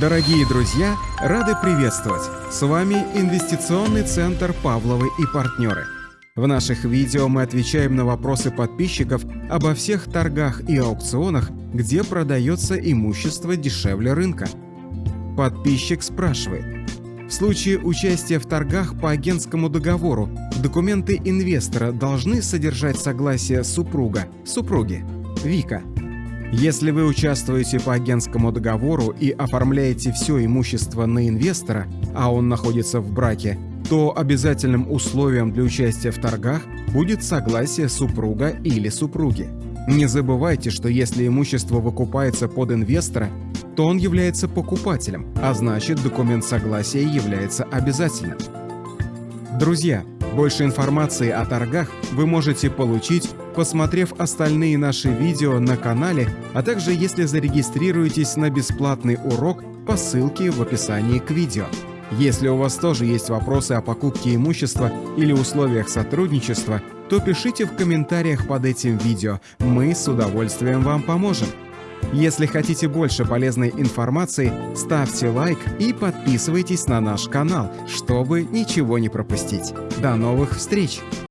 Дорогие друзья, рады приветствовать! С вами Инвестиционный центр «Павловы и партнеры». В наших видео мы отвечаем на вопросы подписчиков обо всех торгах и аукционах, где продается имущество дешевле рынка. Подписчик спрашивает. В случае участия в торгах по агентскому договору документы инвестора должны содержать согласие супруга, супруги, Вика. Если вы участвуете по агентскому договору и оформляете все имущество на инвестора, а он находится в браке, то обязательным условием для участия в торгах будет согласие супруга или супруги. Не забывайте, что если имущество выкупается под инвестора, то он является покупателем, а значит документ согласия является обязательным. Друзья, больше информации о торгах вы можете получить, посмотрев остальные наши видео на канале, а также если зарегистрируетесь на бесплатный урок по ссылке в описании к видео. Если у вас тоже есть вопросы о покупке имущества или условиях сотрудничества, то пишите в комментариях под этим видео, мы с удовольствием вам поможем. Если хотите больше полезной информации, ставьте лайк и подписывайтесь на наш канал, чтобы ничего не пропустить. До новых встреч!